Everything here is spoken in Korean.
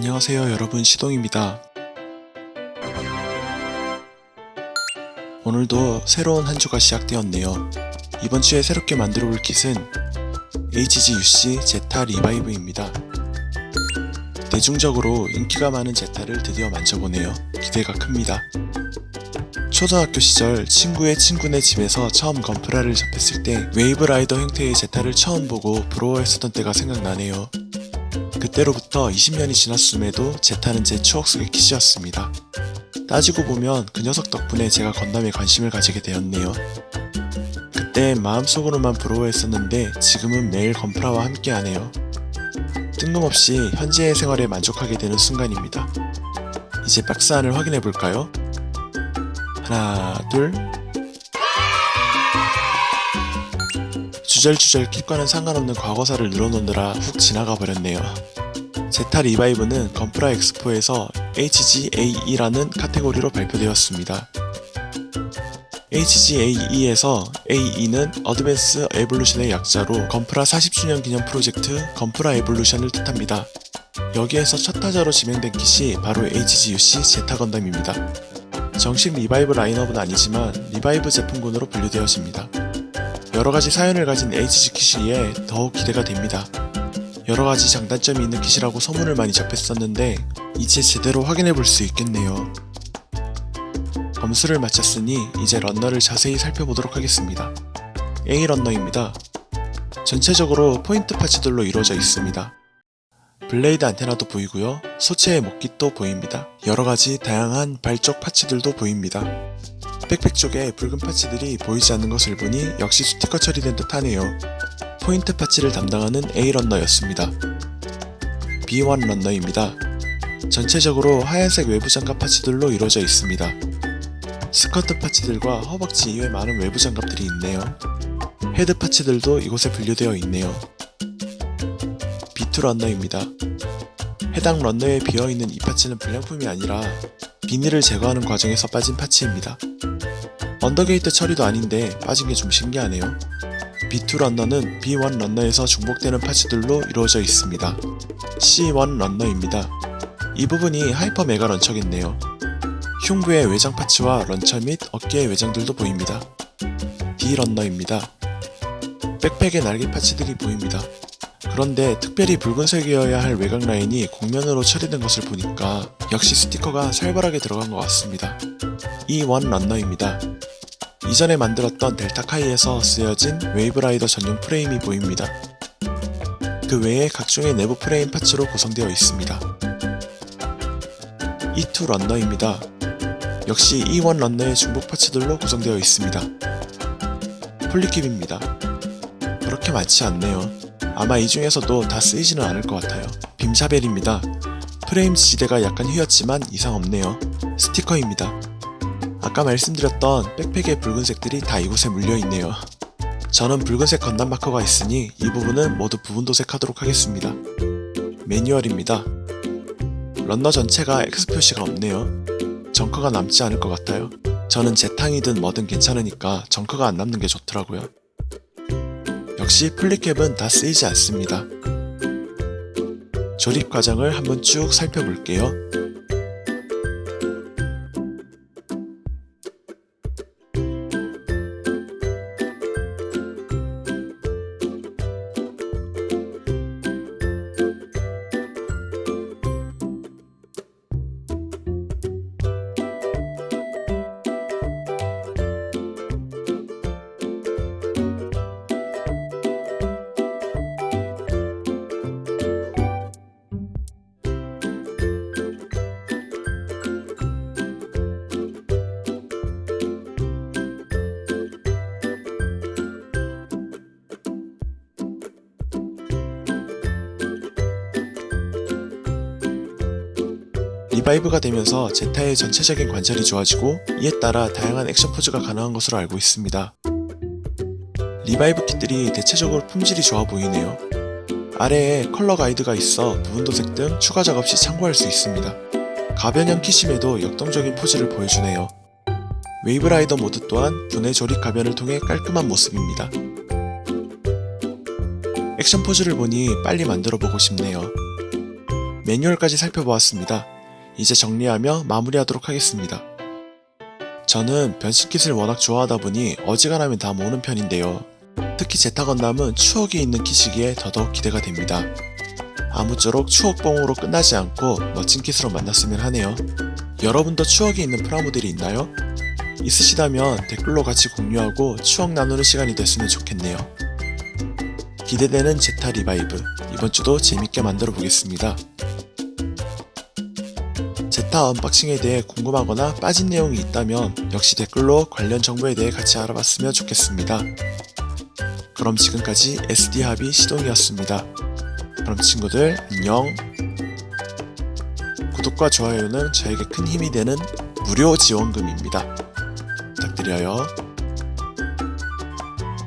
안녕하세요 여러분 시동입니다. 오늘도 새로운 한 주가 시작되었네요. 이번 주에 새롭게 만들어 볼 kit은 HGUC 제타 Revive입니다. 대중적으로 인기가 많은 제타를 드디어 만져보네요. 기대가 큽니다. 초등학교 시절 친구의 친구네 집에서 처음 건프라를 접했을 때 Wave Rider 형태의 제타를 처음 보고 부러워했었던 때가 생각나네요. 그때로부터 20년이 지났음에도 제타는 제 추억 속의 킷이었습니다. 따지고 보면 그 녀석 덕분에 제가 건담에 관심을 가지게 되었네요. 그때 마음속으로만 부러워했었는데 지금은 매일 건프라와 함께하네요. 뜬금없이 현재의 생활에 만족하게 되는 순간입니다. 이제 박스 안을 확인해 볼까요? 하나, 둘. 주절주절 kit과는 상관없는 과거사를 늘어놓느라 훅 지나가 버렸네요. 제타 Revive는 건프라 엑스포에서 HGAE라는 카테고리로 발표되었습니다. HGAE에서 AE는 Advance Evolution의 약자로 건프라 40주년 기념 프로젝트 건프라 Evolution을 뜻합니다. 여기에서 첫 타자로 지명된 킷이 바로 HGUC 제타 건담입니다. 정식 Revive 라인업은 아니지만 Revive 제품군으로 분류되어집니다. 여러가지 사연을 가진 HG kit이기에 더욱 기대가 됩니다. 여러가지 장단점이 있는 kit이라고 소문을 많이 접했었는데 이제 제대로 확인해 볼 수 있겠네요. 검수를 마쳤으니 이제 runner를 자세히 살펴보도록 하겠습니다. A runner입니다. 전체적으로 포인트 parts들로 이루어져 있습니다. blade 안테나도 보이고요. 소체의 목깃도 보입니다. 여러가지 다양한 발쪽 parts들도 보입니다. 백팩 쪽에 붉은 parts들이 보이지 않는 것을 보니 역시 스티커 처리된 듯 하네요. 포인트 parts를 담당하는 A runner였습니다. B1 runner입니다. 전체적으로 하얀색 외부 장갑 parts들로 이루어져 있습니다. 스커트 parts들과 허벅지 이외 많은 외부 장갑들이 있네요. 헤드 parts들도 이곳에 분류되어 있네요. B2 runner입니다. 해당 runner에 비어있는 이 parts는 불량품이 아니라 비닐을 제거하는 과정에서 빠진 parts입니다. under gate 처리도 아닌데 빠진 게 좀 신기하네요. B2 런너는 B1 runner에서 중복되는 parts들로 이루어져 있습니다. C1 runner입니다. 이 부분이 hyper mega launcher겠네요. 흉부의 외장 parts와 launcher 및 어깨의 외장들도 보입니다. D runner입니다. 백팩의 날개 parts들이 보입니다. 그런데 특별히 붉은색이어야 할 외곽 라인이 곡면으로 처리된 것을 보니까 역시 스티커가 살벌하게 들어간 것 같습니다. E1 런너입니다. 이전에 만들었던 델타카이에서 쓰여진 Wave Rider 전용 프레임이 보입니다. 그 외에 각종의 내부 프레임 parts로 구성되어 있습니다. E2 런너입니다. 역시 E1 런너의 중복 parts들로 구성되어 있습니다. poly cap입니다. 그렇게 많지 않네요. 아마 이 중에서도 다 쓰이지는 않을 것 같아요. beam saber입니다. 프레임 지지대가 약간 휘었지만 이상 없네요. 스티커입니다. 아까 말씀드렸던 백팩의 붉은색들이 다 이곳에 물려있네요. 저는 붉은색 건담 마커가 있으니 이 부분은 모두 부분 도색하도록 하겠습니다. 매뉴얼입니다. 런너 전체가 X 표시가 없네요. 정커가 남지 않을 것 같아요. 저는 제탕이든 뭐든 괜찮으니까 정커가 안 남는 게 좋더라고요. 역시 플리캡은 다 쓰이지 않습니다. 조립 과정을 한번 쭉 살펴볼게요. Revive가 되면서 제타의 전체적인 관절이 좋아지고 이에 따라 다양한 액션 포즈가 가능한 것으로 알고 있습니다. Revive kit들이 대체적으로 품질이 좋아 보이네요. 아래에 컬러 가이드가 있어 부분 도색 등 추가 작업 시 참고할 수 있습니다. 가변형 kit임에도 역동적인 포즈를 보여주네요. Wave Rider 모드 또한 분해 조립 가변을 통해 깔끔한 모습입니다. 액션 포즈를 보니 빨리 만들어 보고 싶네요. 매뉴얼까지 살펴보았습니다. 이제 정리하며 마무리하도록 하겠습니다. 저는 변신킷을 워낙 좋아하다 보니 어지간하면 다 모으는 편인데요. 특히 제타 건담은 추억이 있는 킷이기에 더더욱 기대가 됩니다. 아무쪼록 추억봉으로 끝나지 않고 멋진 킷으로 만났으면 하네요. 여러분도 추억이 있는 프라모델이 있나요? 있으시다면 댓글로 같이 공유하고 추억 나누는 시간이 됐으면 좋겠네요. 기대되는 제타 Revive 이번 주도 재밌게 만들어 보겠습니다. 제타 unboxing에 대해 궁금하거나 빠진 내용이 있다면 역시 댓글로 관련 정보에 대해 같이 알아봤으면 좋겠습니다. 그럼 지금까지 SD합의 시동이었습니다. 그럼 친구들 안녕. 구독과 좋아요는 저에게 큰 힘이 되는 무료 지원금입니다. 부탁드려요.